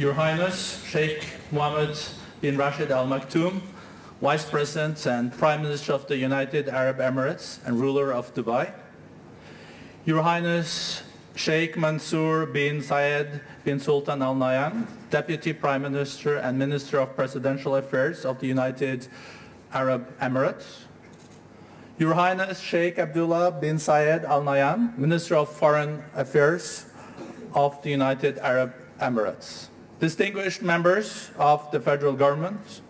Your Highness Sheikh Mohammed bin Rashid Al Maktoum, Vice President and Prime Minister of the United Arab Emirates and ruler of Dubai. Your Highness Sheikh Mansour bin Zayed bin Sultan Al Nahyan, Deputy Prime Minister and Minister of Presidential Affairs of the United Arab Emirates. Your Highness Sheikh Abdullah bin Zayed Al Nahyan, Minister of Foreign Affairs of the United Arab Emirates. Distinguished members of the federal government,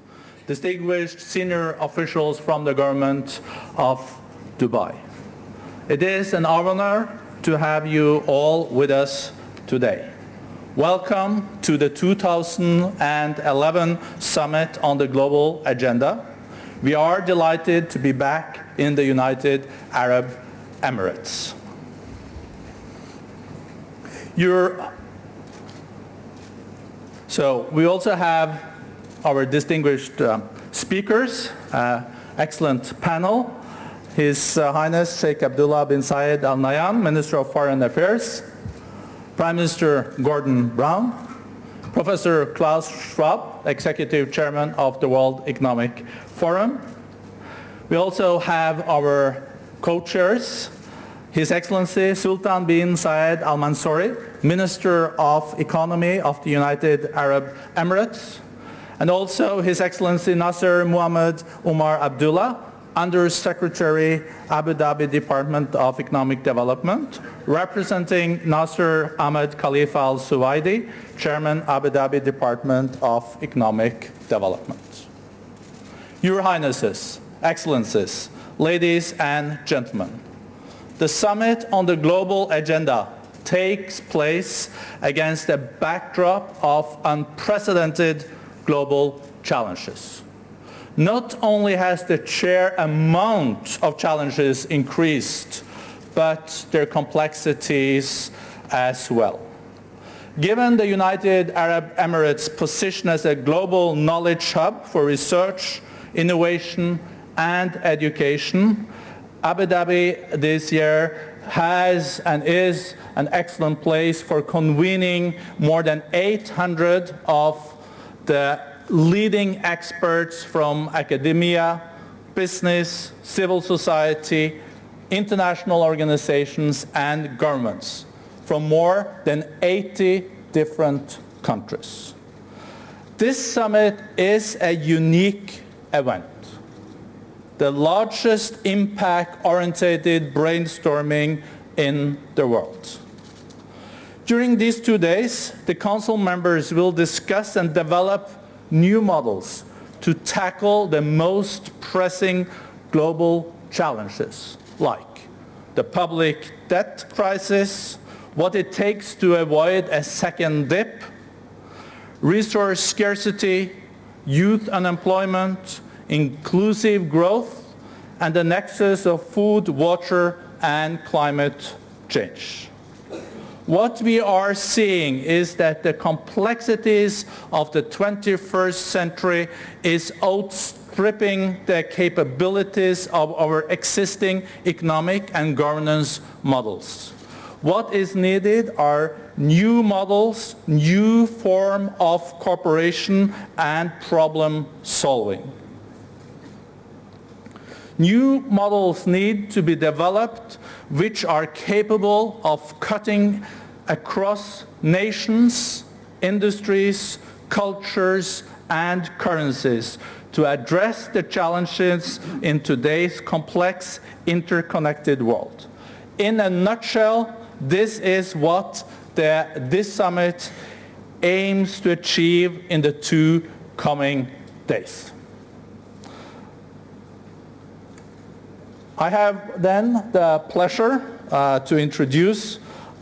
distinguished senior officials from the government of Dubai. It is an honor to have you all with us today. Welcome to the 2011 Summit on the Global Agenda. We are delighted to be back in the United Arab Emirates. Your, so we also have our distinguished uh, speakers, uh, excellent panel. His uh, Highness Sheikh Abdullah bin Zayed Al Nahyan, Minister of Foreign Affairs, Prime Minister Gordon Brown, Professor Klaus Schwab, Executive Chairman of the World Economic Forum. We also have our co-chairs, His Excellency Sultan bin Saeed Al Mansouri, Minister of Economy of the United Arab Emirates, and also His Excellency Nasser Muhammad Umar Abdullah, Under Secretary, Abu Dhabi Department of Economic Development, representing Nasser Ahmed Khalifa Al Suwaidi, Chairman, Abu Dhabi Department of Economic Development. Your Highnesses, Excellencies, ladies and gentlemen, the summit on the global agenda takes place against a backdrop of unprecedented global challenges. Not only has the sheer amount of challenges increased, but their complexities as well. Given the United Arab Emirates' position as a global knowledge hub for research, innovation and education, Abu Dhabi this year has and is an excellent place for convening more than 800 of the leading experts from academia, business, civil society, international organizations and governments from more than 80 different countries. This summit is a unique event, the largest impact-oriented brainstorming in the world. During these two days, the Council members will discuss and develop new models to tackle the most pressing global challenges like the public debt crisis, what it takes to avoid a second dip, resource scarcity, youth unemployment, inclusive growth, and the nexus of food, water, and climate change. What we are seeing is that the complexities of the 21st century is outstripping the capabilities of our existing economic and governance models. What is needed are new models, new form of cooperation and problem solving. New models need to be developed which are capable of cutting across nations, industries, cultures and currencies to address the challenges in today's complex interconnected world. In a nutshell, this is what the, this summit aims to achieve in the two coming days. I have then the pleasure uh, to introduce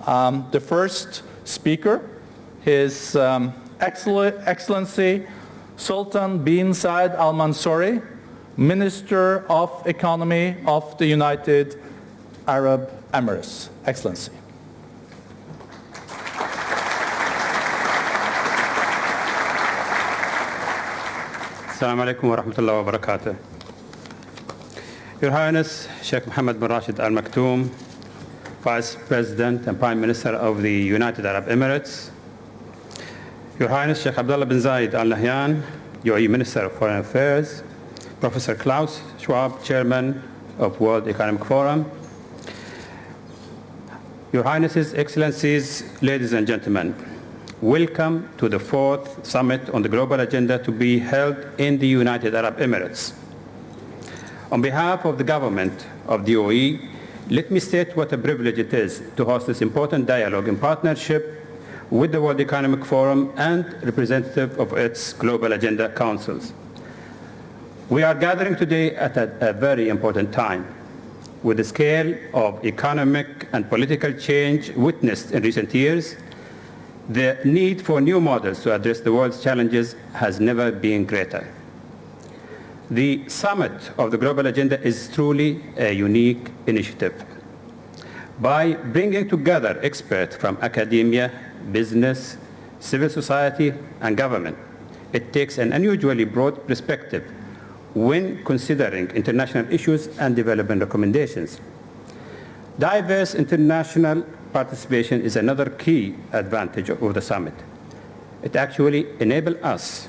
um, the first speaker, His um, Excellency Sultan bin Saeed Al Mansouri, Minister of Economy of the United Arab Emirates. Excellency. Assalamu alaikum wa rahmatullahi wa barakatuh. Your Highness Sheikh Mohammed bin Rashid Al Maktoum, Vice President and Prime Minister of the United Arab Emirates, Your Highness Sheikh Abdullah bin Zayed Al Nahyan, UAE Minister of Foreign Affairs, Professor Klaus Schwab, Chairman of World Economic Forum, Your Highnesses, Excellencies, ladies and gentlemen, welcome to the fourth summit on the global agenda to be held in the United Arab Emirates. On behalf of the government of the UAE, let me state what a privilege it is to host this important dialogue in partnership with the World Economic Forum and representative of its Global Agenda Councils. We are gathering today at a, a very important time with the scale of economic and political change witnessed in recent years, the need for new models to address the world's challenges has never been greater. The summit of the global agenda is truly a unique initiative. By bringing together experts from academia, business, civil society, and government, it takes an unusually broad perspective when considering international issues and development recommendations. Diverse international participation is another key advantage of the summit. It actually enables us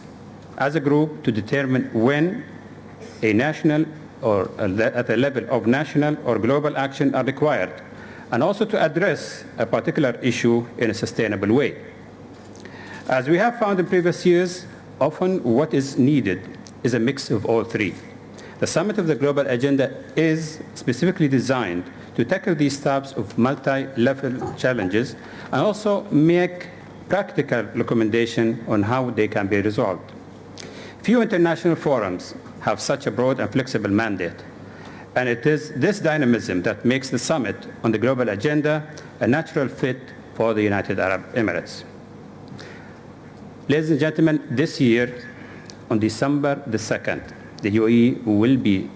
as a group to determine when a national or at the level of national or global action are required and also to address a particular issue in a sustainable way. As we have found in previous years, often what is needed is a mix of all three. The Summit of the Global Agenda is specifically designed to tackle these types of multi-level challenges and also make practical recommendations on how they can be resolved. Few international forums have such a broad and flexible mandate, and it is this dynamism that makes the summit on the global agenda a natural fit for the United Arab Emirates. Ladies and gentlemen, this year, on December the 2nd, the UAE will be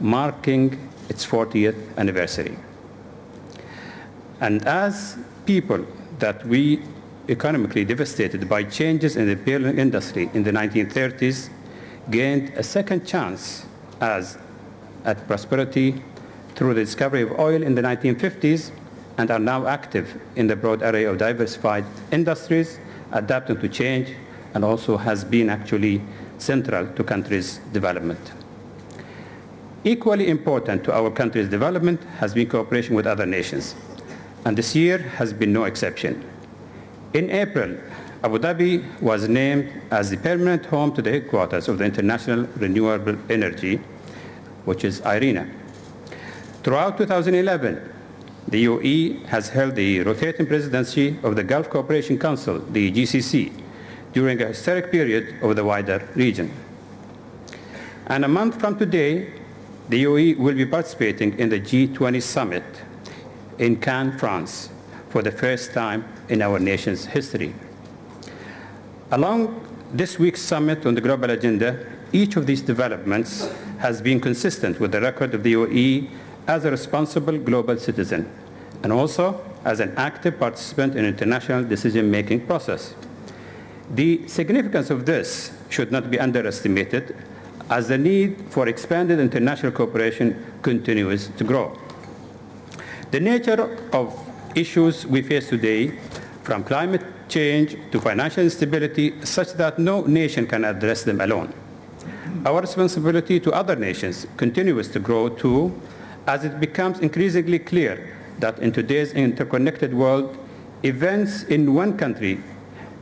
marking its 40th anniversary. And as people that we economically devastated by changes in the petroleum industry in the 1930s gained a second chance as at prosperity through the discovery of oil in the 1950s and are now active in the broad array of diversified industries adapting to change and also has been actually central to countries' development. Equally important to our country's development has been cooperation with other nations, and this year has been no exception. In April, Abu Dhabi was named as the permanent home to the headquarters of the International Renewable Energy, which is IRENA. Throughout 2011, the UAE has held the rotating presidency of the Gulf Cooperation Council, the GCC, during a historic period of the wider region. And a month from today, the UAE will be participating in the G20 summit in Cannes, France, for the first time in our nation's history. Along this week's summit on the global agenda, each of these developments has been consistent with the record of the UAE as a responsible global citizen and also as an active participant in international decision-making process. The significance of this should not be underestimated as the need for expanded international cooperation continues to grow. The nature of issues we face today, from climate change to financial instability, such that no nation can address them alone. Our responsibility to other nations continues to grow too, as it becomes increasingly clear that in today's interconnected world, events in one country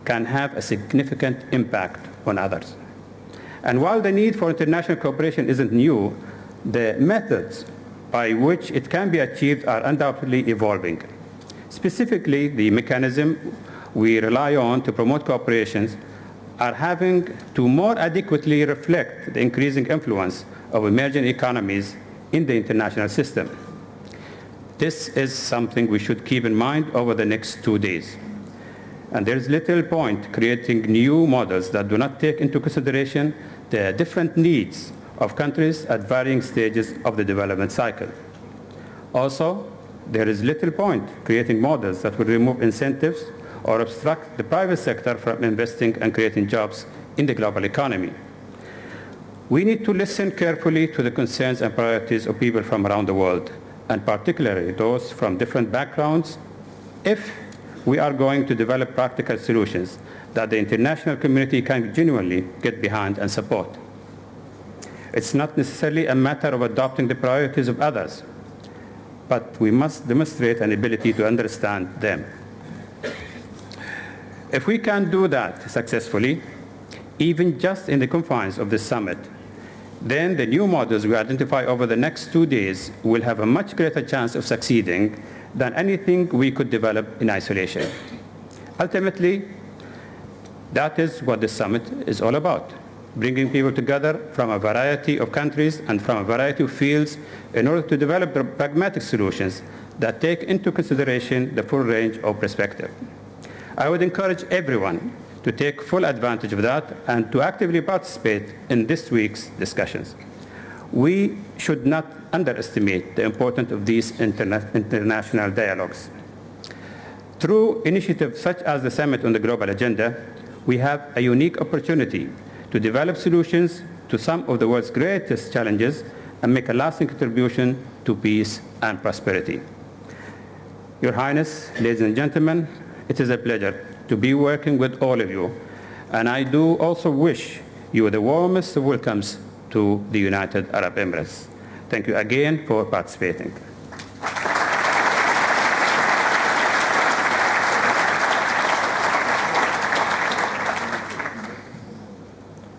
can have a significant impact on others. And while the need for international cooperation isn't new, the methods by which it can be achieved are undoubtedly evolving. Specifically, the mechanism we rely on to promote cooperation are having to more adequately reflect the increasing influence of emerging economies in the international system. This is something we should keep in mind over the next two days. And there is little point creating new models that do not take into consideration the different needs of countries at varying stages of the development cycle. Also, there is little point creating models that will remove incentives or obstruct the private sector from investing and creating jobs in the global economy. We need to listen carefully to the concerns and priorities of people from around the world, and particularly those from different backgrounds, if we are going to develop practical solutions that the international community can genuinely get behind and support. It's not necessarily a matter of adopting the priorities of others, but we must demonstrate an ability to understand them. If we can do that successfully, even just in the confines of this summit, then the new models we identify over the next two days will have a much greater chance of succeeding than anything we could develop in isolation. Ultimately, that is what this summit is all about, bringing people together from a variety of countries and from a variety of fields in order to develop pragmatic solutions that take into consideration the full range of perspective. I would encourage everyone to take full advantage of that and to actively participate in this week's discussions. We should not underestimate the importance of these interna international dialogues. Through initiatives such as the Summit on the Global Agenda, we have a unique opportunity to develop solutions to some of the world's greatest challenges and make a lasting contribution to peace and prosperity. Your Highness, ladies and gentlemen, it is a pleasure to be working with all of you, and I do also wish you the warmest of welcomes to the United Arab Emirates. Thank you again for participating.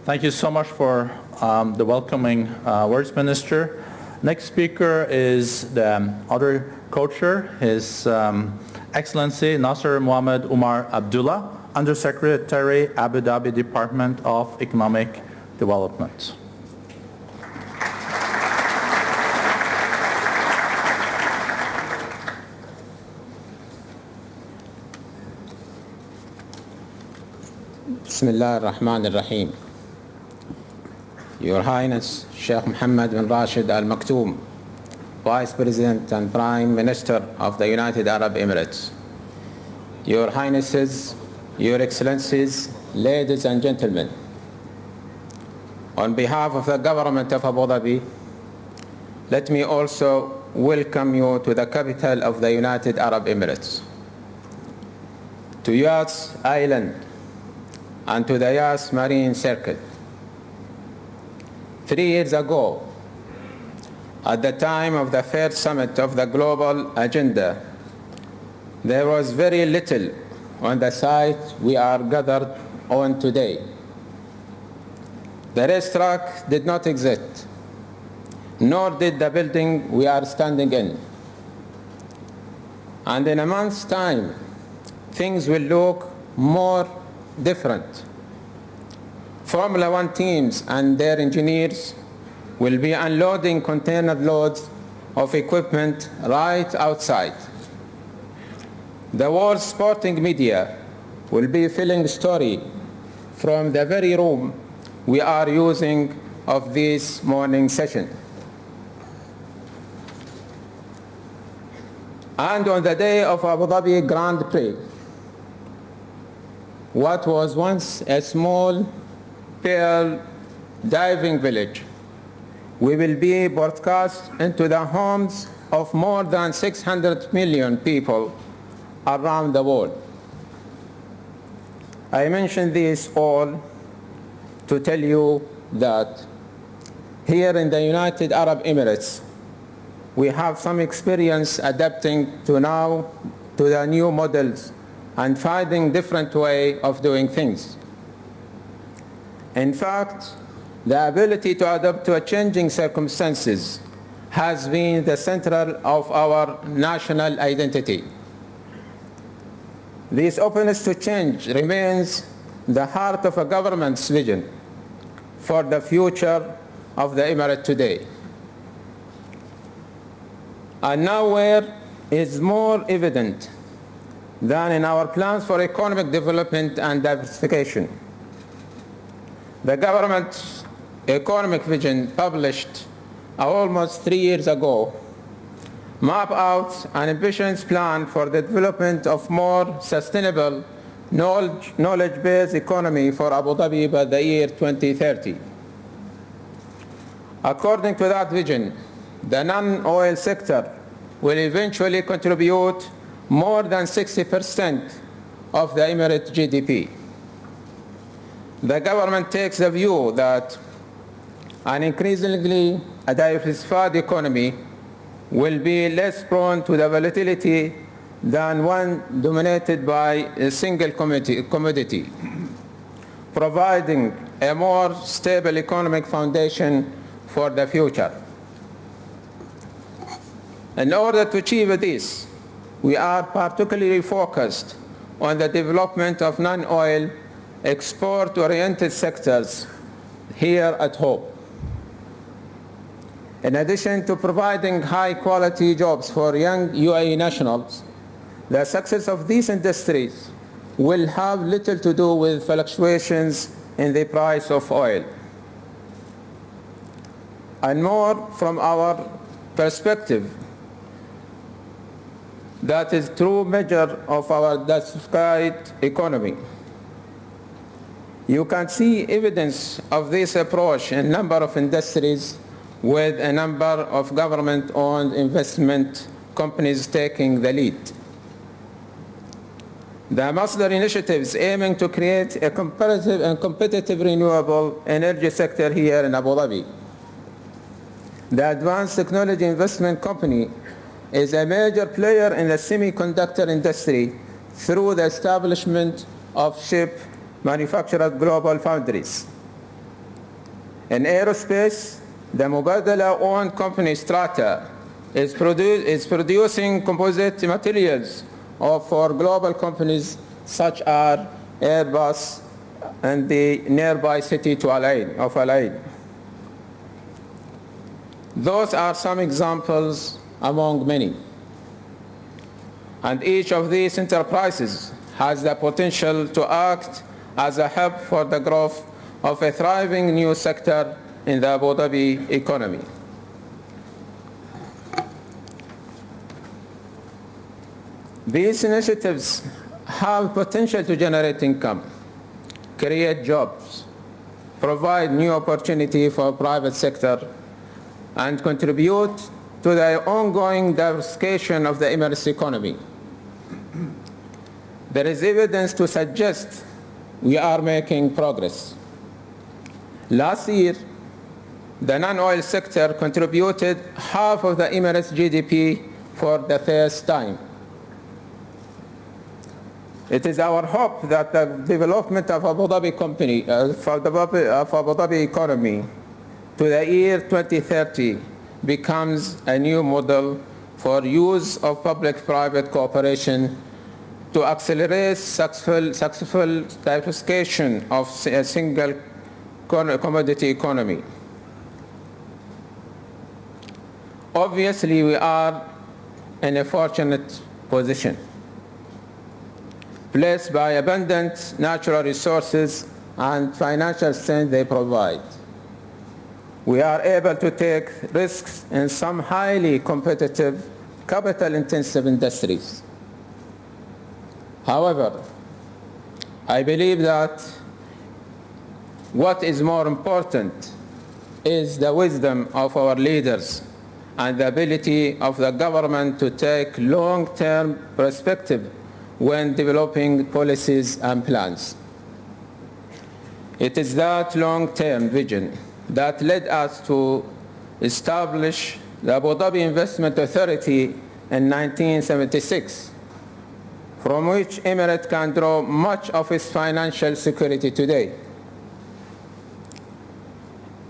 Thank you so much for um, the welcoming uh, words, Minister. Next speaker is the other co-chair, His um, Excellency Nasser Mohammed Umar Abdullah, Undersecretary, Abu Dhabi Department of Economic Development. Bismillah ar-Rahman ar-Rahim. Your Highness Sheikh Mohammed bin Rashid Al Maktoum, Vice President and Prime Minister of the United Arab Emirates. Your Highnesses, Your Excellencies, ladies and gentlemen, on behalf of the government of Abu Dhabi, let me also welcome you to the capital of the United Arab Emirates, to Yas Island, and to the Yas Marina Circuit. Three years ago, at the time of the first summit of the global agenda, there was very little on the site we are gathered on today. The racetrack did not exist, nor did the building we are standing in. And in a month's time, things will look more different. Formula One teams and their engineers will be unloading container loads of equipment right outside. The world's sporting media will be filling story from the very room we are using of this morning session. And on the day of Abu Dhabi Grand Prix, what was once a small pearl diving village. We will be broadcast into the homes of more than 600 million people around the world. I mention this all to tell you that here in the United Arab Emirates, we have some experience adapting to now to the new models and finding different way of doing things. In fact, the ability to adapt to changing circumstances has been the central of our national identity. This openness to change remains the heart of a government's vision for the future of the Emirate today. And nowhere is more evident than in our plans for economic development and diversification. The government's economic vision published uh, almost three years ago map out an ambitious plan for the development of more sustainable knowledge-based economy for Abu Dhabi by the year 2030. According to that vision, the non-oil sector will eventually contribute more than 60% of the Emirate GDP. the government takes the view that an increasingly diversified economy will be less prone to the volatility than one dominated by a single commodity, providing a more stable economic foundation for the future. In order to achieve this, we are particularly focused on the development of non-oil export-oriented sectors here at home. In addition to providing high-quality jobs for young UAE nationals, the success of these industries will have little to do with fluctuations in the price of oil. And more from our perspective, that is true measure of our diversified economy. You can see evidence of this approach in a number of industries with a number of government-owned investment companies taking the lead. The Masdar initiatives aiming to create a competitive and competitive renewable energy sector here in Abu Dhabi. The Advanced Technology Investment Company is a major player in the semiconductor industry through the establishment of chip manufacturer GlobalFoundries. In aerospace, the Mubadala-owned company Strata is, produ is producing composite materials for global companies such as Airbus and the nearby city to Al Ain, of Al Ain. Those are some examples among many. And each of these enterprises has the potential to act as a hub for the growth of a thriving new sector in the Abu Dhabi economy. These initiatives have potential to generate income, create jobs, provide new opportunity for private sector, and contribute to the ongoing diversification of the Emirates economy. There is evidence to suggest we are making progress. Last year, the non-oil sector contributed half of the Emirates GDP for the first time. It is our hope that the development of Abu Dhabi company, uh, of Abu Dhabi economy to the year 2030 becomes a new model for use of public-private cooperation to accelerate successful, successful diversification of a single commodity economy. Obviously, we are in a fortunate position, blessed by abundant natural resources and financial strength they provide. We are able to take risks in some highly competitive, capital-intensive industries. However, I believe that what is more important is the wisdom of our leaders and the ability of the government to take long-term perspective when developing policies and plans. It is that long-term vision that led us to establish the Abu Dhabi Investment Authority in 1976, from which Emirates can draw much of its financial security today.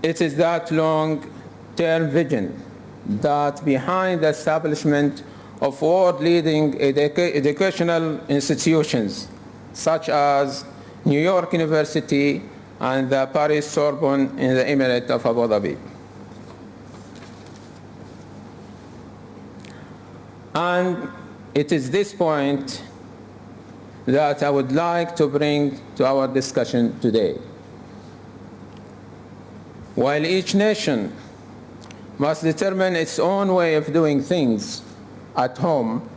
It is that long-term vision that behind the establishment of world-leading educa educational institutions such as New York University and the Paris Sorbonne in the Emirate of Abu Dhabi. And it is this point that I would like to bring to our discussion today. While each nation must determine its own way of doing things at home,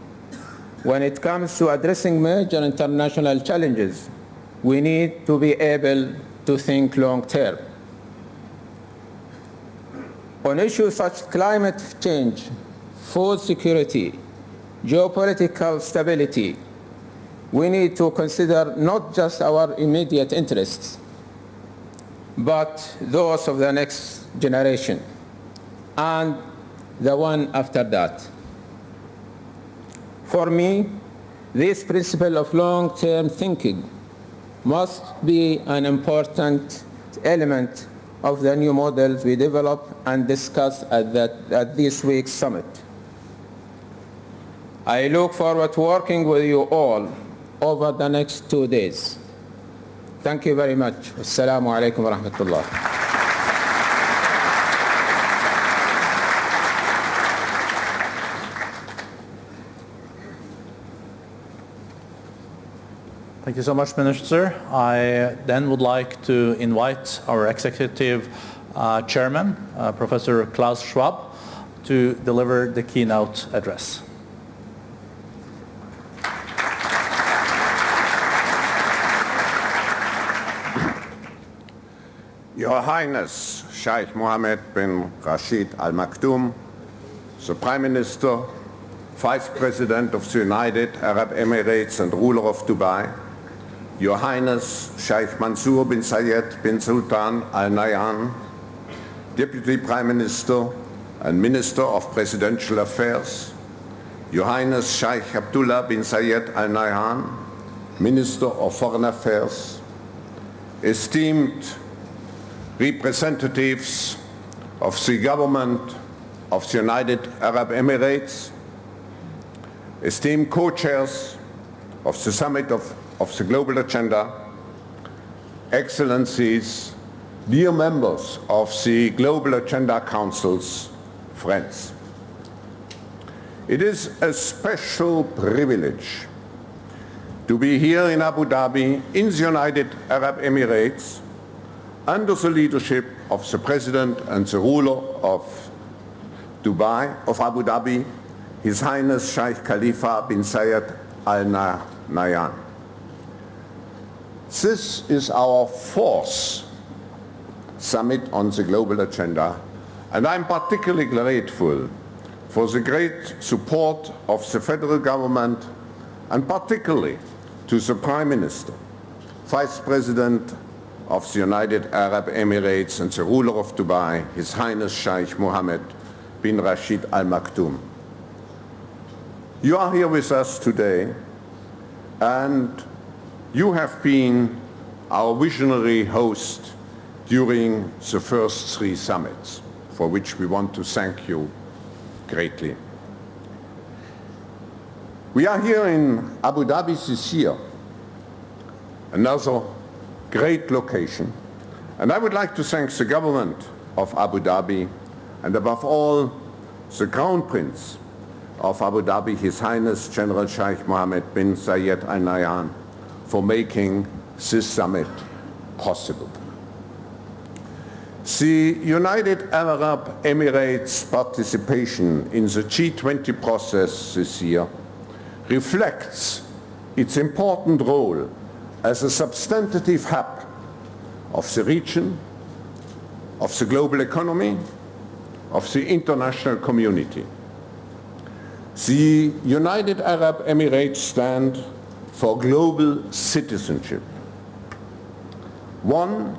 when it comes to addressing major international challenges, we need to be able to think long term. On issues such as climate change, food security, geopolitical stability, we need to consider not just our immediate interests, but those of the next generation and the one after that. For me, this principle of long-term thinking must be an important element of the new models we develop and discuss at, that, at this week's summit. I look forward to working with you all over the next two days. Thank you very much. Assalamu alaikum wa rahmatullah. Thank you so much, Minister. I then would like to invite our Executive uh, Chairman, uh, Professor Klaus Schwab, to deliver the keynote address. Your Highness Sheikh Mohammed bin Rashid Al Maktoum, the Prime Minister, Vice President of the United Arab Emirates and ruler of Dubai, Your Highness Sheikh Mansour bin Zayed bin Sultan Al Nahyan, Deputy Prime Minister and Minister of Presidential Affairs, Your Highness Sheikh Abdullah bin Zayed Al Nahyan, Minister of Foreign Affairs, esteemed representatives of the government of the United Arab Emirates, esteemed co-chairs of the Summit of, of the Global Agenda, Excellencies, dear members of the Global Agenda Council's friends. It is a special privilege to be here in Abu Dhabi in the United Arab Emirates under the leadership of the President and the ruler of Dubai, of Abu Dhabi, His Highness Sheikh Khalifa bin Zayed Al Nahyan. This is our fourth summit on the global agenda, and I'm particularly grateful for the great support of the federal government and particularly to the Prime Minister, Vice President of the United Arab Emirates and the ruler of Dubai, His Highness Sheikh Mohammed bin Rashid Al Maktoum. You are here with us today and you have been our visionary host during the first three summits, for which we want to thank you greatly. We are here in Abu Dhabi this year, another great location. And I would like to thank the government of Abu Dhabi and above all the Crown Prince of Abu Dhabi, His Highness General Sheikh Mohammed bin Zayed Al Nahyan for making this summit possible. The United Arab Emirates participation in the G20 process this year reflects its important role as a substantive hub of the region, of the global economy, of the international community. The United Arab Emirates stand for global citizenship. One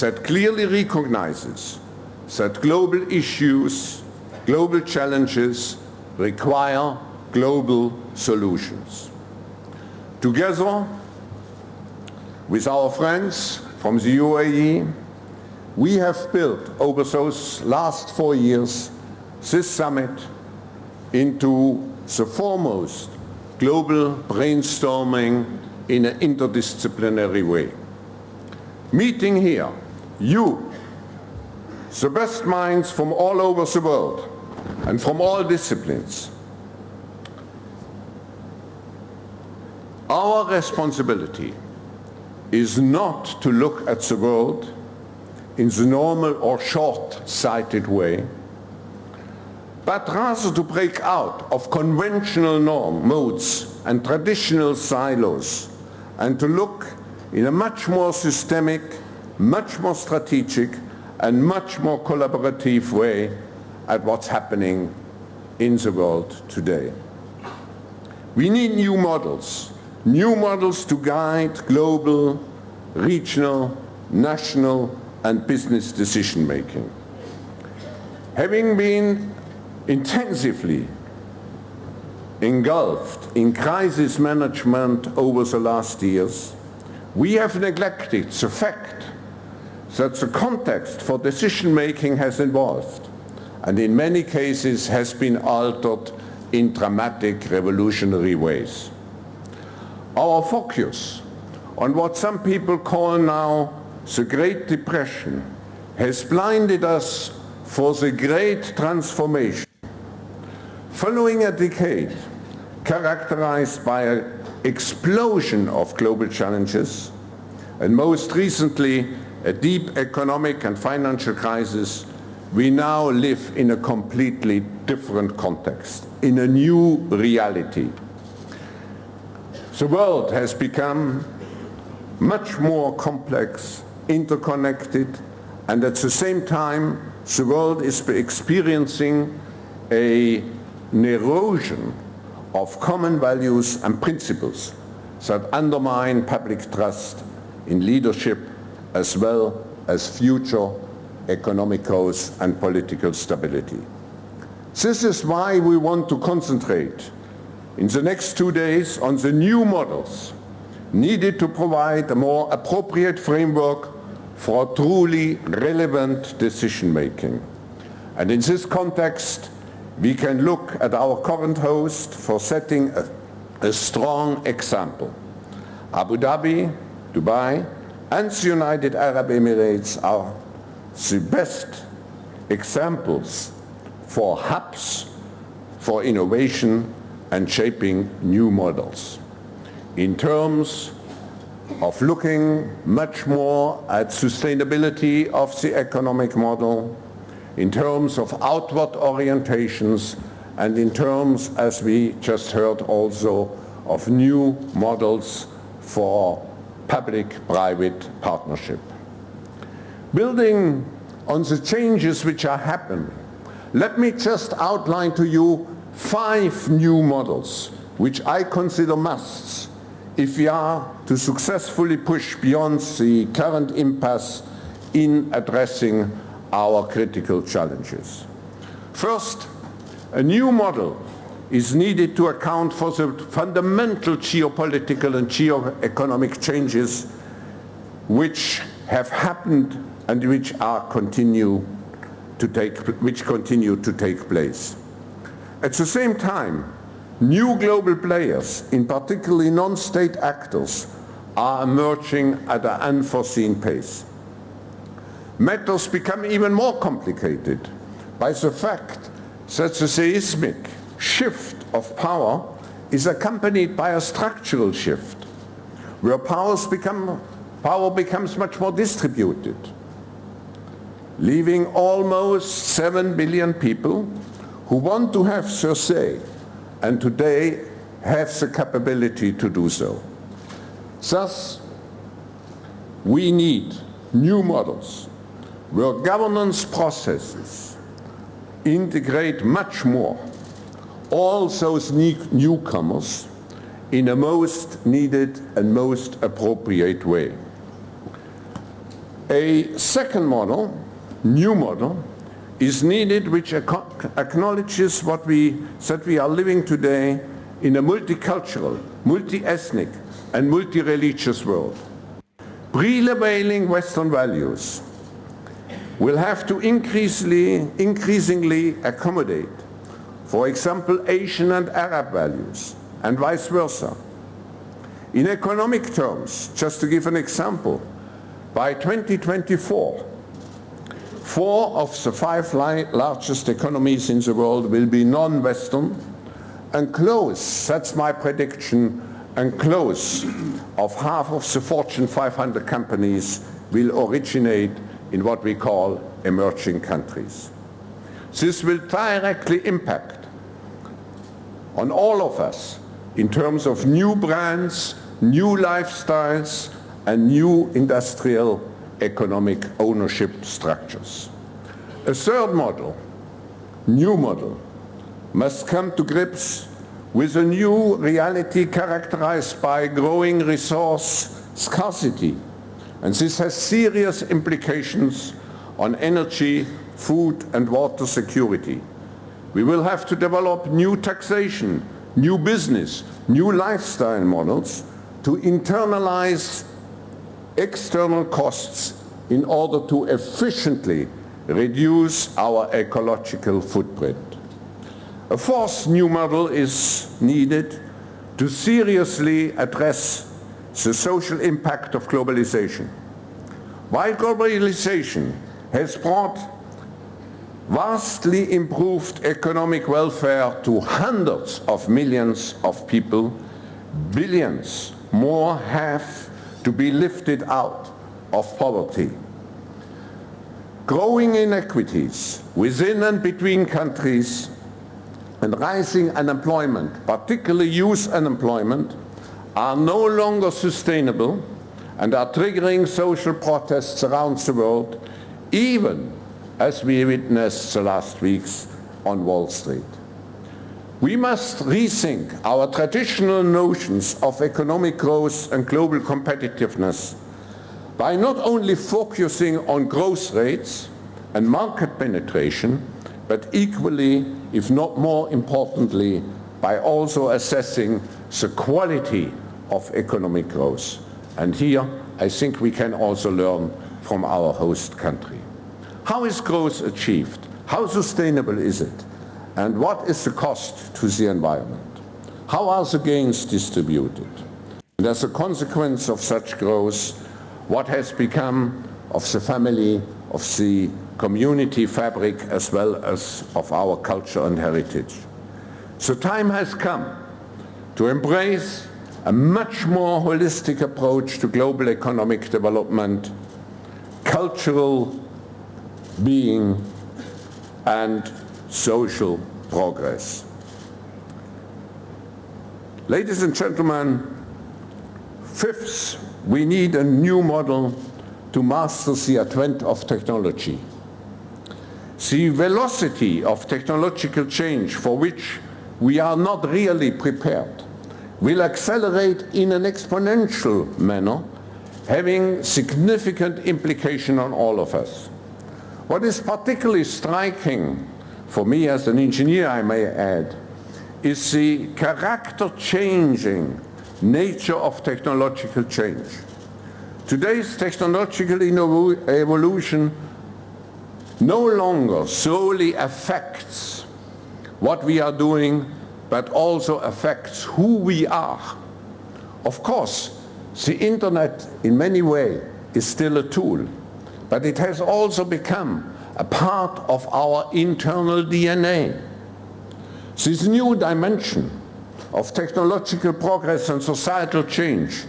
that clearly recognizes that global issues, global challenges require global solutions. Together, with our friends from the UAE, we have built over those last four years this summit into the foremost global brainstorming in an interdisciplinary way. Meeting here, you, the best minds from all over the world and from all disciplines, our responsibility is not to look at the world in the normal or short-sighted way, but rather to break out of conventional norm, modes and traditional silos and to look in a much more systemic, much more strategic and much more collaborative way at what's happening in the world today. We need new models new models to guide global, regional, national and business decision-making. Having been intensively engulfed in crisis management over the last years, we have neglected the fact that the context for decision-making has evolved and in many cases has been altered in dramatic revolutionary ways. Our focus on what some people call now the Great Depression has blinded us for the great transformation. Following a decade characterized by an explosion of global challenges, and most recently a deep economic and financial crisis, we now live in a completely different context, in a new reality. The world has become much more complex, interconnected, and at the same time, the world is experiencing a, an erosion of common values and principles that undermine public trust in leadership as well as future economic growth and political stability. This is why we want to concentrate in the next two days on the new models needed to provide a more appropriate framework for truly relevant decision making. And in this context, we can look at our current host for setting a, a strong example. Abu Dhabi, Dubai, and the United Arab Emirates are the best examples for hubs for innovation and shaping new models. In terms of looking much more at sustainability of the economic model, in terms of outward orientations, and in terms, as we just heard also, of new models for public-private partnership. Building on the changes which are happening, let me just outline to you five new models which I consider musts if we are to successfully push beyond the current impasse in addressing our critical challenges. First, a new model is needed to account for the fundamental geopolitical and geo-economic changes which have happened and which are continue to take, which continue to take place. At the same time, new global players, in particularly non-state actors, are emerging at an unforeseen pace. Matters become even more complicated by the fact that the seismic shift of power is accompanied by a structural shift, where powers become, power becomes much more distributed, leaving almost 7 billion people who want to have their say and today have the capability to do so. Thus, we need new models where governance processes integrate much more all those newcomers in a most needed and most appropriate way. A second model, new model, is needed which acknowledges what we, that we are living today in a multicultural, multi-ethnic and multi-religious world. Prevailing Western values will have to increasingly, increasingly accommodate, for example, Asian and Arab values, and vice versa. In economic terms, just to give an example, by 2024, four of the five largest economies in the world will be non-Western, and close, that's my prediction, and close of half of the Fortune 500 companies will originate in what we call emerging countries. This will directly impact on all of us in terms of new brands, new lifestyles, and new industrial economic ownership structures. A third model, new model, must come to grips with a new reality characterized by growing resource scarcity And this has serious implications on energy, food and water security. We will have to develop new taxation, new business, new lifestyle models to internalize external costs in order to efficiently reduce our ecological footprint. A fourth new model is needed to seriously address the social impact of globalization. While globalization has brought vastly improved economic welfare to hundreds of millions of people, billions more have to be lifted out of poverty. Growing inequities within and between countries and rising unemployment, particularly youth unemployment, are no longer sustainable and are triggering social protests around the world, even as we witnessed the last weeks on Wall Street. We must rethink our traditional notions of economic growth and global competitiveness by not only focusing on growth rates and market penetration, but equally, if not more importantly, by also assessing the quality of economic growth. And here, I think we can also learn from our host country. How is growth achieved? How sustainable is it? And what is the cost to the environment? How are the gains distributed? And as a consequence of such growth, what has become of the family, of the community fabric, as well as of our culture and heritage? So time has come to embrace a much more holistic approach to global economic development, cultural being, and social progress. Ladies and gentlemen, fifth, we need a new model to master the advent of technology. The velocity of technological change for which we are not really prepared will accelerate in an exponential manner, having significant implication on all of us. What is particularly striking for me as an engineer, I may add, is the character-changing nature of technological change. Today's technological evolution no longer solely affects what we are doing, but also affects who we are. Of course, the internet in many ways is still a tool, but it has also become a part of our internal DNA. This new dimension of technological progress and societal change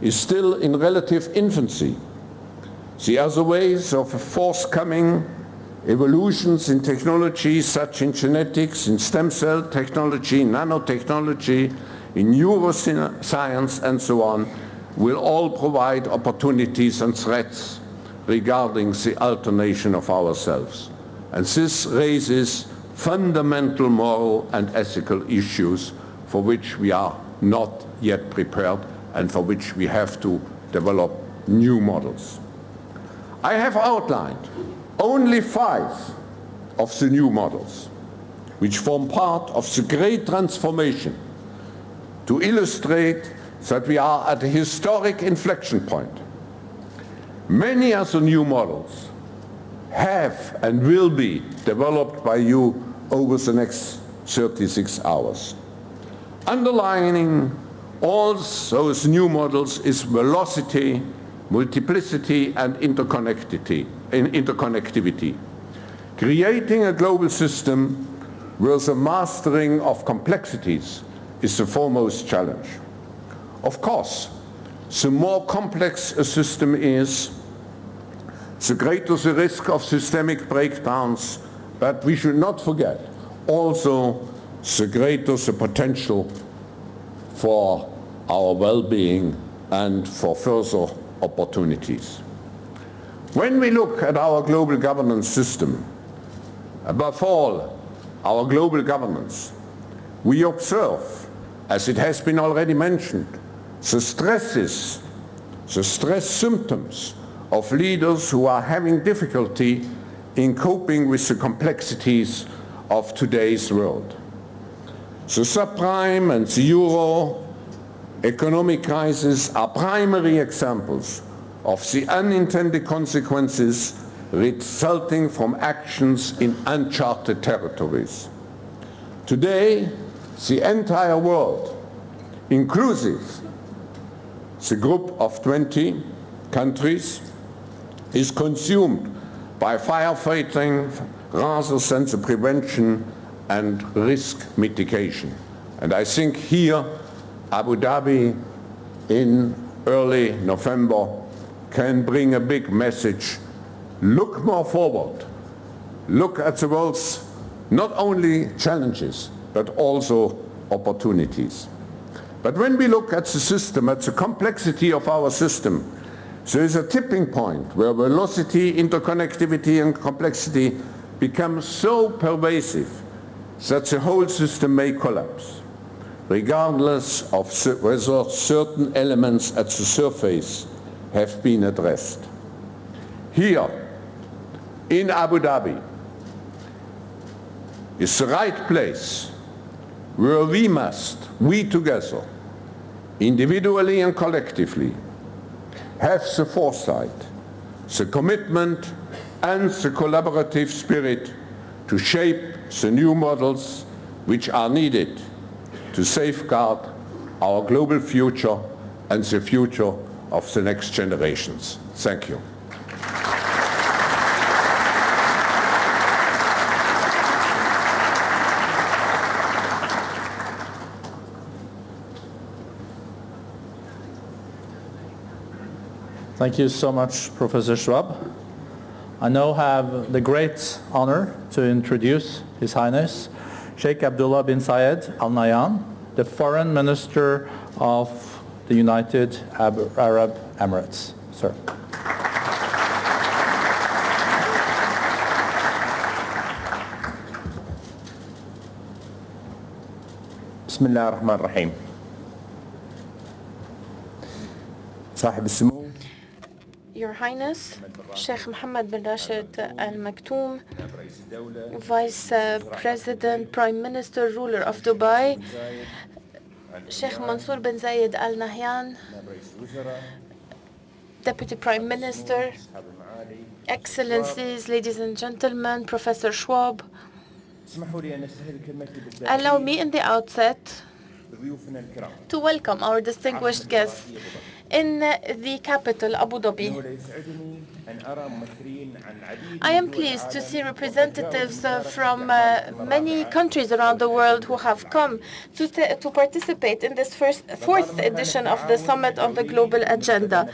is still in relative infancy. The other ways of forthcoming evolutions in technology, such in genetics, in stem cell technology, nanotechnology, in neuroscience and so on, will all provide opportunities and threats regarding the alternation of ourselves. And this raises fundamental moral and ethical issues for which we are not yet prepared and for which we have to develop new models. I have outlined only five of the new models which form part of the great transformation to illustrate that we are at a historic inflection point Many other new models have and will be developed by you over the next 36 hours. Underlining all those new models is velocity, multiplicity, and interconnectivity. Interconnectivity. Creating a global system where the mastering of complexities is the foremost challenge. Of course, the more complex a system is, the greater the risk of systemic breakdowns, but we should not forget also the greater the potential for our well-being and for further opportunities. When we look at our global governance system, above all our global governance, we observe, as it has been already mentioned, the stresses the stress symptoms of leaders who are having difficulty in coping with the complexities of today's world. The subprime and the euro economic crisis are primary examples of the unintended consequences resulting from actions in uncharted territories. Today, the entire world, inclusive the group of 20 countries, is consumed by firefighting rather than the prevention and risk mitigation. And I think here Abu Dhabi in early November can bring a big message. Look more forward. Look at the world's not only challenges, but also opportunities. But when we look at the system, at the complexity of our system, there is a tipping point where velocity, interconnectivity and complexity become so pervasive that the whole system may collapse, regardless of whether certain elements at the surface have been addressed. Here, in Abu Dhabi, is the right place where we must, we together, individually and collectively, have the foresight, the commitment and the collaborative spirit to shape the new models which are needed to safeguard our global future and the future of the next generations. Thank you. Thank you so much, Professor Schwab. I now have the great honor to introduce His Highness Sheikh Abdullah bin Zayed Al Nahyan, the Foreign Minister of the United Arab Emirates. Sir. بسم الله الرحمن الرحيم صاحب السمو Your Highness, Sheikh Mohammed bin Rashid Al Maktoum, Vice uh, President, Prime Minister, ruler of Dubai, Sheikh Mansour bin Zayed Al Nahyan, Deputy Prime Minister, Excellencies, ladies and gentlemen, Professor Schwab, allow me in the outset to welcome our distinguished guests in the capital, Abu Dhabi. I am pleased to see representatives from uh, many countries around the world who have come to, to participate in this first, fourth edition of the Summit on the Global Agenda.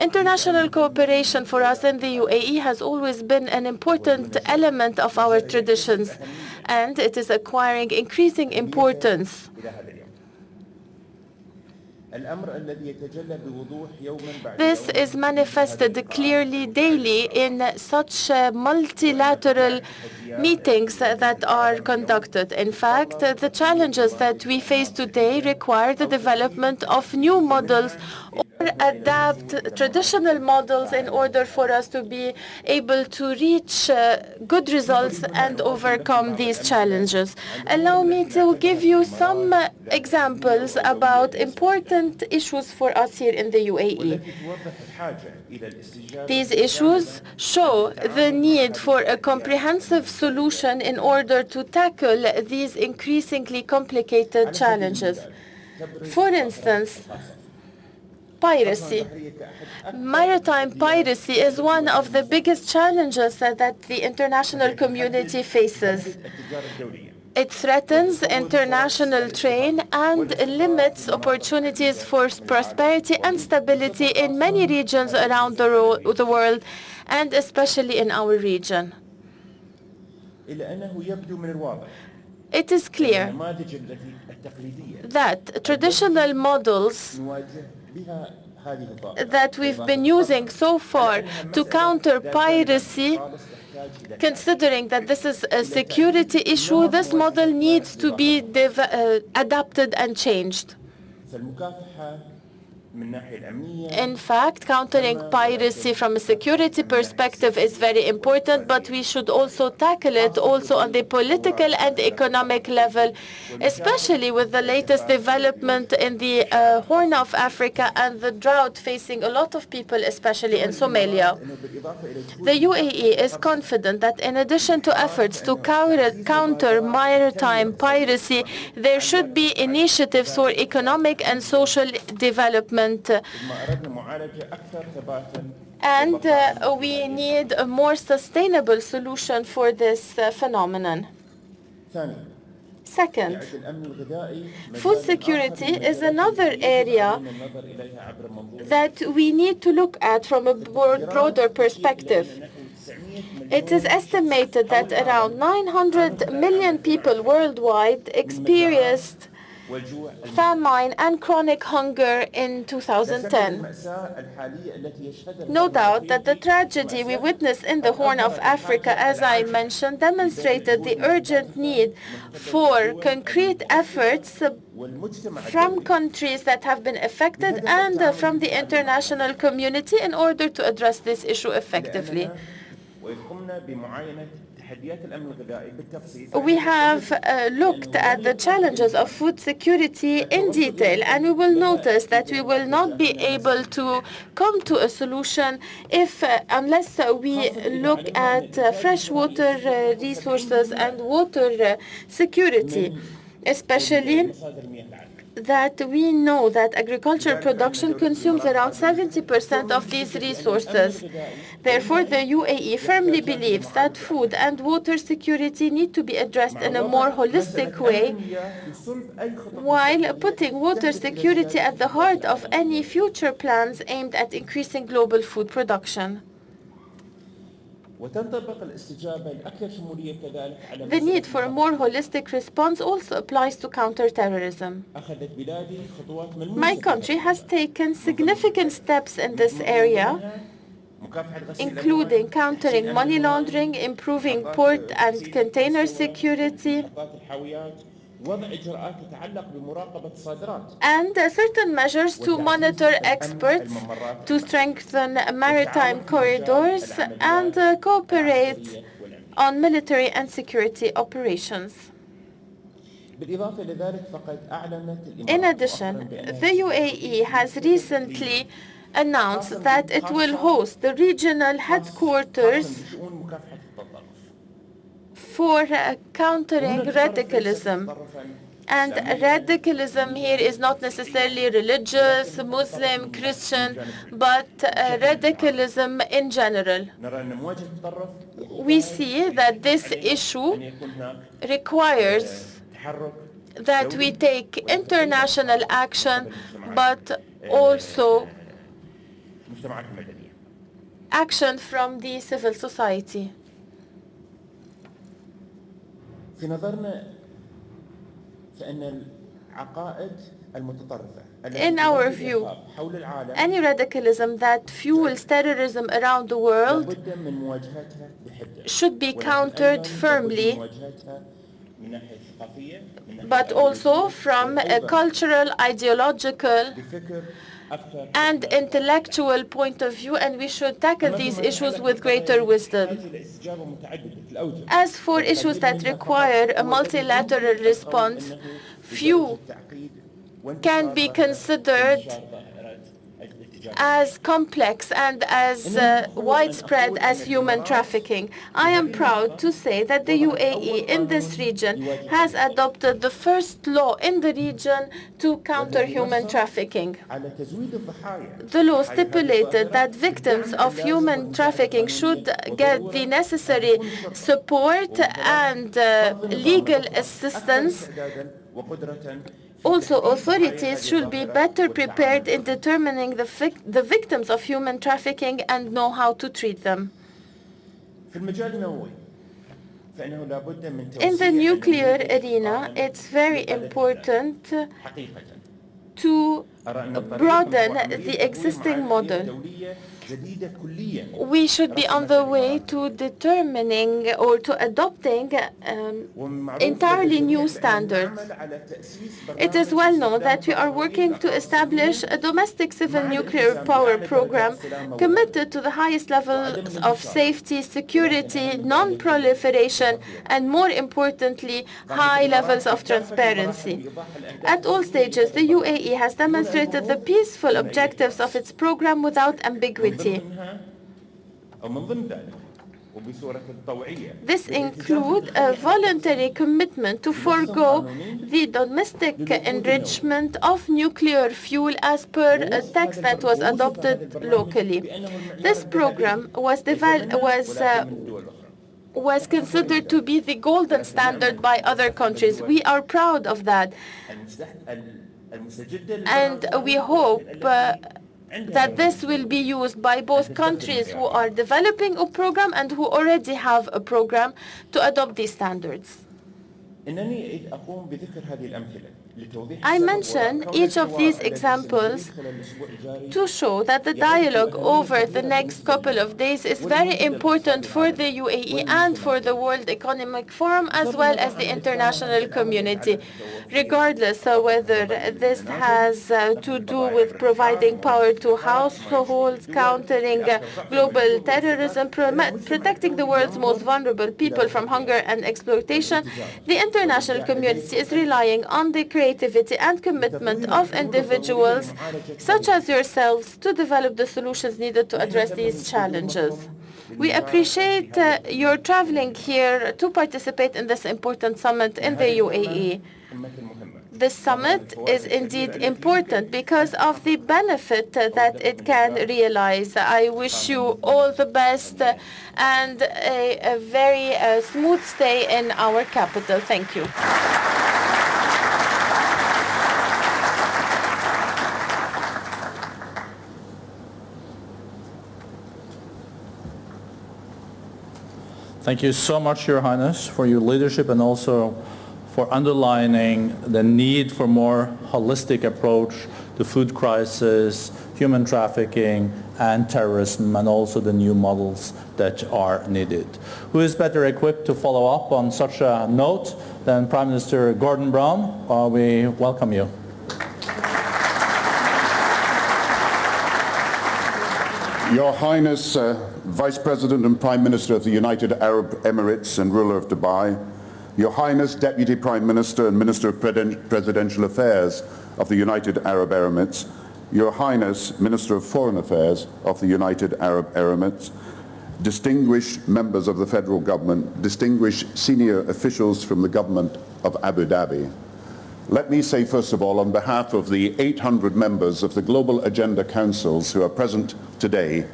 International cooperation for us in the UAE has always been an important element of our traditions, and it is acquiring increasing importance. This is manifested clearly daily in such uh, multilateral meetings that are conducted. In fact, the challenges that we face today require the development of new models or adapt traditional models in order for us to be able to reach uh, good results and overcome these challenges. Allow me to give you some uh, examples about important issues for us here in the UAE. These issues show the need for a comprehensive solution in order to tackle these increasingly complicated challenges. For instance, piracy. Maritime piracy is one of the biggest challenges that the international community faces. It threatens international trade and limits opportunities for prosperity and stability in many regions around the, world, and especially in our region. It is clear that traditional models that we've been using so far to counter piracy, considering that this is a security issue, this model needs to be uh, adapted and changed. In fact, countering piracy from a security perspective is very important, but we should also tackle it also on the political and economic level, especially with the latest development in the uh, Horn of Africa and the drought facing a lot of people, especially in Somalia. The UAE is confident that in addition to efforts to counter maritime piracy, there should be initiatives for economic and social development uh, and uh, we need a more sustainable solution for this uh, phenomenon. Second, food security is another area that we need to look at from a broader perspective. It is estimated that around 900 million people worldwide experienced famine and chronic hunger in 2010. No doubt that the tragedy we witnessed in the Horn of Africa, as I mentioned, demonstrated the urgent need for concrete efforts from countries that have been affected and from the international community in order to address this issue effectively. We have uh, looked at the challenges of food security in detail, and we will notice that we will not be able to come to a solution if uh, unless uh, we look at uh, freshwater uh, resources and water uh, security especially that we know that agricultural production consumes around 70% of these resources. Therefore, the UAE firmly believes that food and water security need to be addressed in a more holistic way, while putting water security at the heart of any future plans aimed at increasing global food production. The need for a more holistic response also applies to counterterrorism. My country has taken significant steps in this area, including countering money laundering, improving port and container security, and certain measures to monitor experts, to strengthen maritime corridors, and uh, cooperate on military and security operations. In addition, the UAE has recently announced that it will host the regional headquarters for countering radicalism. And radicalism here is not necessarily religious, Muslim, Christian, but uh, radicalism in general. We see that this issue requires that we take international action, but also action from the civil society. في نظرنا فأن العقائد المتطرفة In our view, any radicalism that fuels terrorism around the world should be countered firmly but also from a cultural, ideological and intellectual point of view, and we should tackle these issues with greater wisdom. As for issues that require a multilateral response, few can be considered as complex and as uh, widespread as human trafficking. I am proud to say that the UAE in this region has adopted the first law in the region to counter human trafficking. The law stipulated that victims of human trafficking should get the necessary support and uh, legal assistance also, authorities should be better prepared in determining the, vic the victims of human trafficking and know how to treat them. In the nuclear arena, it's very important to broaden the existing model we should be on the way to determining or to adopting um, entirely new standards. It is well known that we are working to establish a domestic civil nuclear power program committed to the highest levels of safety, security, non-proliferation, and more importantly, high levels of transparency. At all stages, the UAE has demonstrated the peaceful objectives of its program without ambiguity. This includes a voluntary commitment to forego the domestic enrichment of nuclear fuel as per a tax that was adopted locally. This program was, was uh, was considered to be the golden standard by other countries. We are proud of that. And we hope uh, that this will be used by both countries who are developing a program and who already have a program to adopt these standards. I mention each of these examples to show that the dialogue over the next couple of days is very important for the UAE and for the World Economic Forum as well as the international community, regardless of whether this has uh, to do with providing power to households, countering uh, global terrorism, protecting the world's most vulnerable people from hunger and exploitation, the international community is relying on the creation creativity and commitment of individuals such as yourselves to develop the solutions needed to address these challenges. We appreciate uh, your traveling here to participate in this important summit in the UAE. This summit is indeed important because of the benefit uh, that it can realize. I wish you all the best uh, and a, a very uh, smooth stay in our capital. Thank you. Thank you so much, Your Highness, for your leadership and also for underlining the need for more holistic approach to food crisis, human trafficking, and terrorism, and also the new models that are needed. Who is better equipped to follow up on such a note than Prime Minister Gordon Brown? Uh, we welcome you. Your Highness, uh, Vice President and Prime Minister of the United Arab Emirates and ruler of Dubai, Your Highness, Deputy Prime Minister and Minister of Presidential Affairs of the United Arab Emirates, Your Highness, Minister of Foreign Affairs of the United Arab Emirates, distinguished members of the federal government, distinguished senior officials from the government of Abu Dhabi, let me say, first of all, on behalf of the 800 members of the Global Agenda Councils who are present today,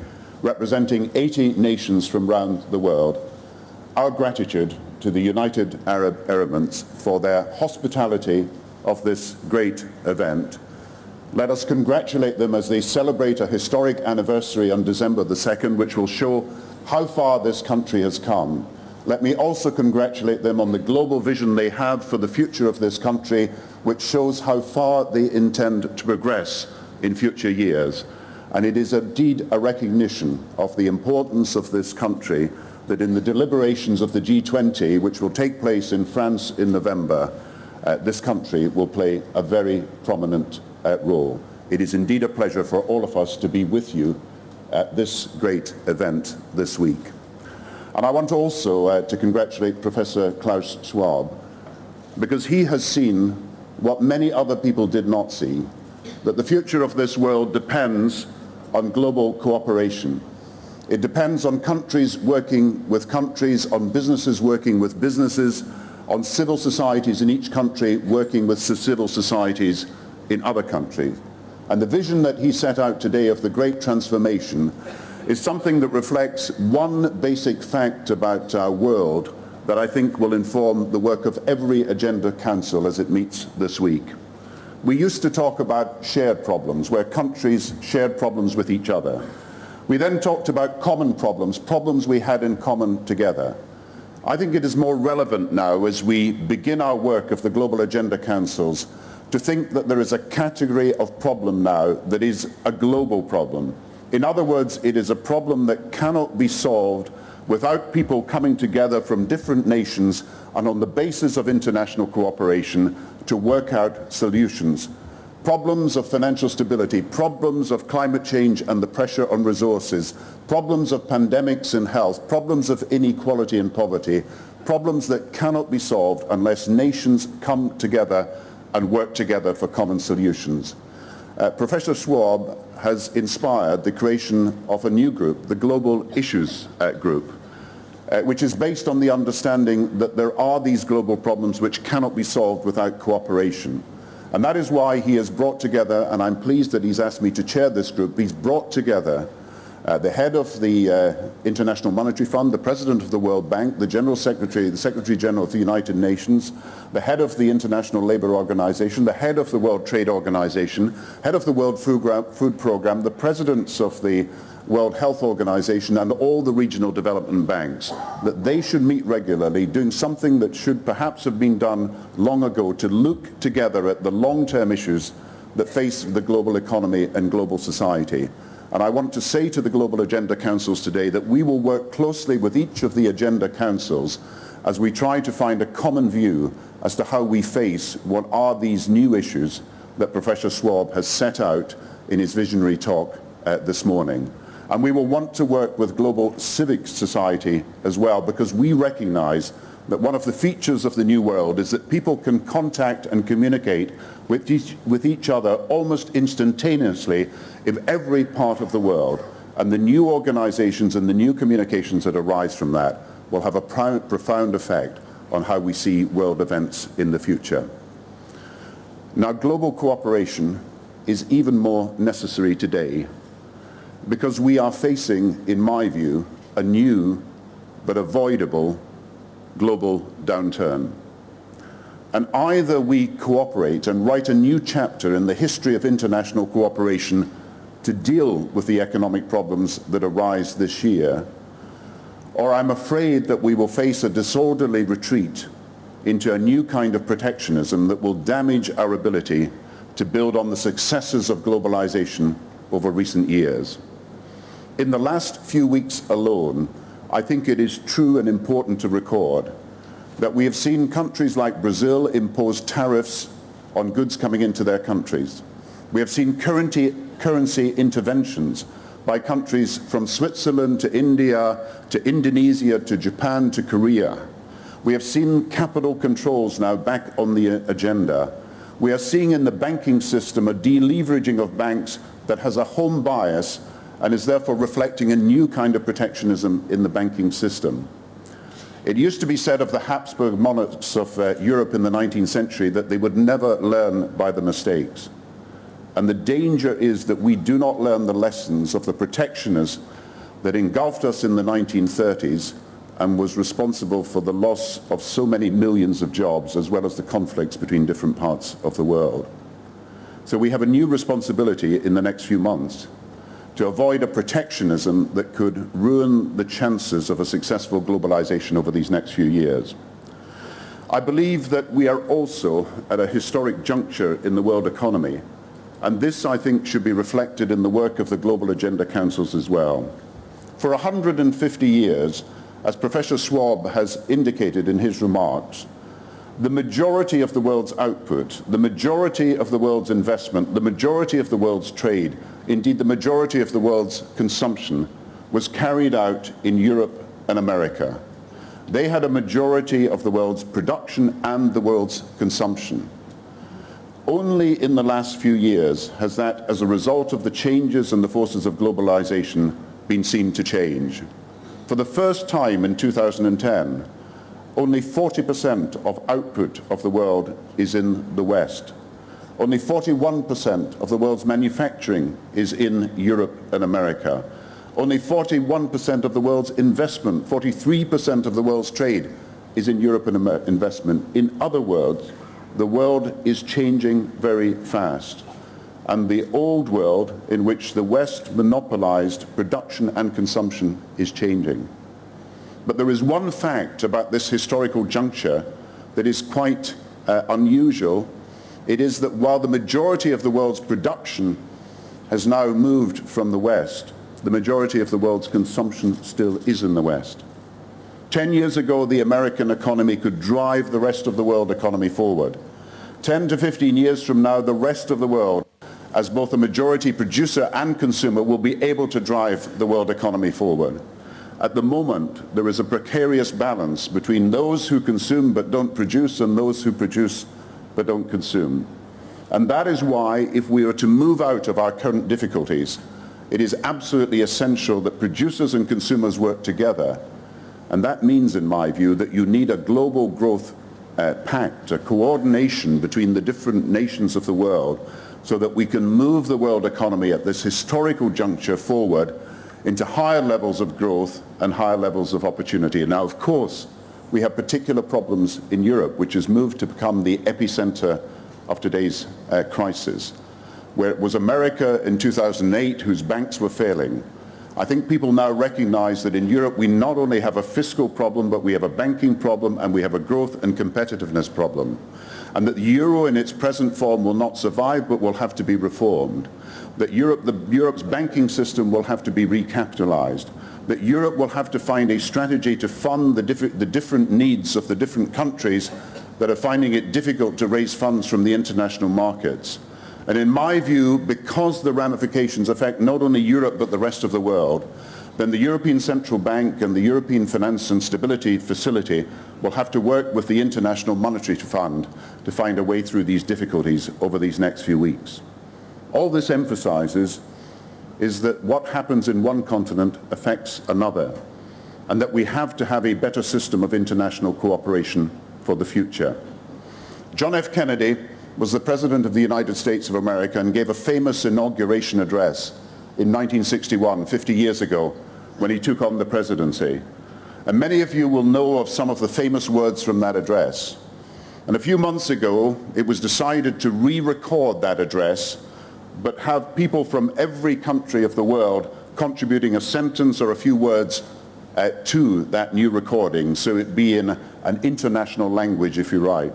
representing 80 nations from around the world, our gratitude to the United Arab Emirates for their hospitality of this great event. Let us congratulate them as they celebrate a historic anniversary on December the 2nd, which will show how far this country has come. Let me also congratulate them on the global vision they have for the future of this country, which shows how far they intend to progress in future years. And it is indeed a recognition of the importance of this country that in the deliberations of the G20, which will take place in France in November, uh, this country will play a very prominent uh, role. It is indeed a pleasure for all of us to be with you at this great event this week. And I want also uh, to congratulate Professor Klaus Schwab because he has seen what many other people did not see, that the future of this world depends on global cooperation. It depends on countries working with countries, on businesses working with businesses, on civil societies in each country working with civil societies in other countries. And the vision that he set out today of the great transformation is something that reflects one basic fact about our world that I think will inform the work of every Agenda Council as it meets this week. We used to talk about shared problems, where countries shared problems with each other. We then talked about common problems, problems we had in common together. I think it is more relevant now as we begin our work of the Global Agenda Councils to think that there is a category of problem now that is a global problem. In other words, it is a problem that cannot be solved without people coming together from different nations and on the basis of international cooperation to work out solutions. Problems of financial stability, problems of climate change and the pressure on resources, problems of pandemics and health, problems of inequality and poverty, problems that cannot be solved unless nations come together and work together for common solutions. Uh, Professor Schwab has inspired the creation of a new group, the Global Issues uh, Group, uh, which is based on the understanding that there are these global problems which cannot be solved without cooperation. And that is why he has brought together, and I'm pleased that he's asked me to chair this group, he's brought together uh, the head of the uh, International Monetary Fund, the president of the World Bank, the general secretary, the secretary general of the United Nations, the head of the International Labour Organization, the head of the World Trade Organization, head of the World Food, Food Program, the presidents of the World Health Organization and all the regional development banks, that they should meet regularly doing something that should perhaps have been done long ago to look together at the long-term issues that face the global economy and global society. And I want to say to the Global Agenda Councils today that we will work closely with each of the Agenda Councils as we try to find a common view as to how we face what are these new issues that Professor Schwab has set out in his visionary talk uh, this morning. And we will want to work with global civic society as well because we recognize that one of the features of the new world is that people can contact and communicate with each, with each other almost instantaneously in every part of the world. And the new organizations and the new communications that arise from that will have a profound effect on how we see world events in the future. Now, global cooperation is even more necessary today because we are facing, in my view, a new but avoidable global downturn. And either we cooperate and write a new chapter in the history of international cooperation to deal with the economic problems that arise this year, or I'm afraid that we will face a disorderly retreat into a new kind of protectionism that will damage our ability to build on the successes of globalization over recent years. In the last few weeks alone, I think it is true and important to record that we have seen countries like Brazil impose tariffs on goods coming into their countries. We have seen currency, currency interventions by countries from Switzerland to India to Indonesia to Japan to Korea. We have seen capital controls now back on the agenda. We are seeing in the banking system a deleveraging of banks that has a home bias and is therefore reflecting a new kind of protectionism in the banking system. It used to be said of the Habsburg monarchs of uh, Europe in the 19th century that they would never learn by the mistakes. And the danger is that we do not learn the lessons of the protectionism that engulfed us in the 1930s and was responsible for the loss of so many millions of jobs as well as the conflicts between different parts of the world. So we have a new responsibility in the next few months to avoid a protectionism that could ruin the chances of a successful globalization over these next few years. I believe that we are also at a historic juncture in the world economy, and this, I think, should be reflected in the work of the Global Agenda Councils as well. For 150 years, as Professor Schwab has indicated in his remarks, the majority of the world's output, the majority of the world's investment, the majority of the world's trade indeed the majority of the world's consumption, was carried out in Europe and America. They had a majority of the world's production and the world's consumption. Only in the last few years has that, as a result of the changes and the forces of globalization, been seen to change. For the first time in 2010, only 40% of output of the world is in the West. Only 41% of the world's manufacturing is in Europe and America. Only 41% of the world's investment, 43% of the world's trade is in Europe and Amer investment. In other words, the world is changing very fast. And the old world in which the West monopolized production and consumption is changing. But there is one fact about this historical juncture that is quite uh, unusual it is that while the majority of the world's production has now moved from the West, the majority of the world's consumption still is in the West. Ten years ago, the American economy could drive the rest of the world economy forward. 10 to 15 years from now, the rest of the world, as both a majority producer and consumer, will be able to drive the world economy forward. At the moment, there is a precarious balance between those who consume but don't produce and those who produce but don't consume. And that is why, if we are to move out of our current difficulties, it is absolutely essential that producers and consumers work together. And that means, in my view, that you need a global growth uh, pact, a coordination between the different nations of the world so that we can move the world economy at this historical juncture forward into higher levels of growth and higher levels of opportunity. Now, of course, we have particular problems in Europe, which has moved to become the epicenter of today's uh, crisis, where it was America in 2008 whose banks were failing. I think people now recognize that in Europe we not only have a fiscal problem, but we have a banking problem and we have a growth and competitiveness problem. And that the euro in its present form will not survive, but will have to be reformed. That Europe, the, Europe's banking system will have to be recapitalized. That Europe will have to find a strategy to fund the, diff the different needs of the different countries that are finding it difficult to raise funds from the international markets. And in my view, because the ramifications affect not only Europe but the rest of the world, then the European Central Bank and the European Finance and Stability Facility will have to work with the International Monetary Fund to find a way through these difficulties over these next few weeks. All this emphasizes is that what happens in one continent affects another, and that we have to have a better system of international cooperation for the future. John F. Kennedy was the President of the United States of America and gave a famous inauguration address in 1961, 50 years ago, when he took on the presidency. And many of you will know of some of the famous words from that address. And a few months ago, it was decided to re-record that address, but have people from every country of the world contributing a sentence or a few words uh, to that new recording, so it be in an international language if you write.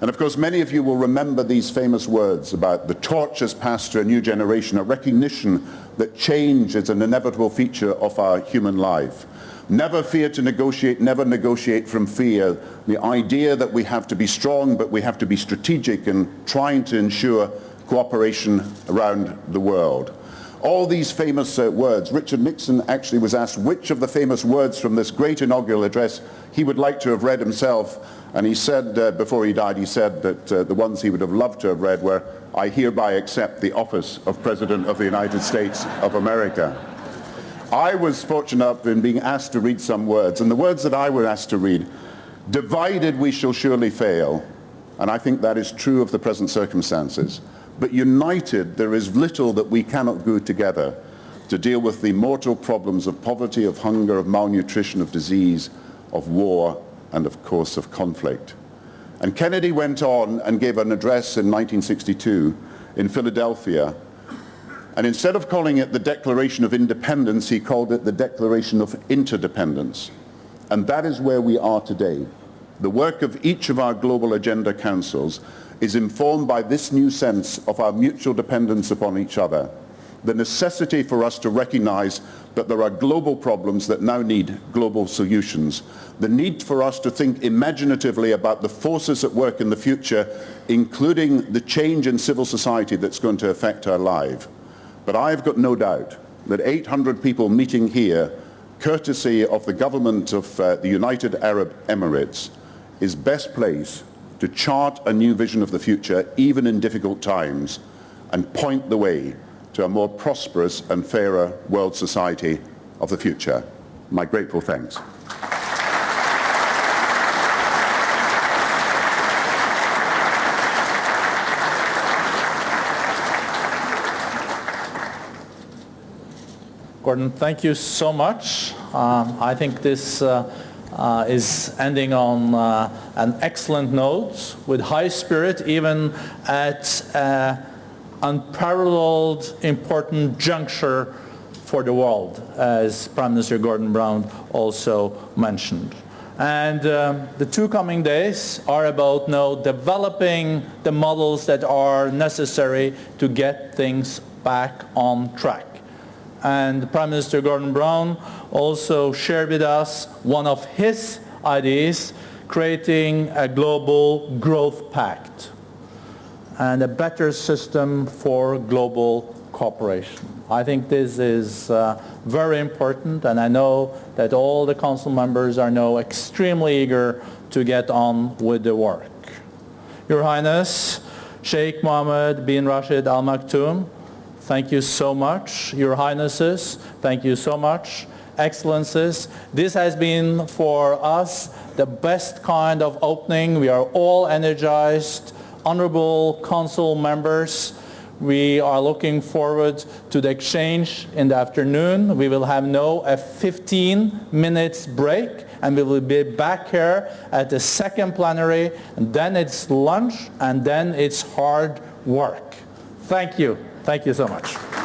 And of course, many of you will remember these famous words about the torch has passed to a new generation, a recognition that change is an inevitable feature of our human life. Never fear to negotiate, never negotiate from fear. The idea that we have to be strong, but we have to be strategic in trying to ensure cooperation around the world. All these famous uh, words, Richard Nixon actually was asked which of the famous words from this great inaugural address he would like to have read himself and he said, uh, before he died, he said that uh, the ones he would have loved to have read were, I hereby accept the office of President of the United States of America. I was fortunate enough in being asked to read some words, and the words that I was asked to read, divided we shall surely fail, and I think that is true of the present circumstances. But united, there is little that we cannot do together to deal with the mortal problems of poverty, of hunger, of malnutrition, of disease, of war, and of course of conflict. And Kennedy went on and gave an address in 1962 in Philadelphia. And instead of calling it the Declaration of Independence, he called it the Declaration of Interdependence. And that is where we are today. The work of each of our global agenda councils is informed by this new sense of our mutual dependence upon each other the necessity for us to recognize that there are global problems that now need global solutions, the need for us to think imaginatively about the forces at work in the future, including the change in civil society that's going to affect our life. But I've got no doubt that 800 people meeting here, courtesy of the government of uh, the United Arab Emirates, is best placed to chart a new vision of the future, even in difficult times, and point the way to a more prosperous and fairer world society of the future. My grateful thanks. Gordon, thank you so much. Um, I think this uh, uh, is ending on uh, an excellent note with high spirit even at an unparalleled important juncture for the world, as Prime Minister Gordon Brown also mentioned. And um, the two coming days are about now developing the models that are necessary to get things back on track. And Prime Minister Gordon Brown also shared with us one of his ideas, creating a global growth pact and a better system for global cooperation. I think this is uh, very important and I know that all the council members are now extremely eager to get on with the work. Your Highness, Sheikh Mohammed bin Rashid Al Maktoum, thank you so much. Your Highnesses, thank you so much. Excellencies, this has been for us the best kind of opening. We are all energized. Honorable council members, we are looking forward to the exchange in the afternoon. We will have now a 15 minutes break and we will be back here at the second plenary and then it's lunch and then it's hard work. Thank you. Thank you so much.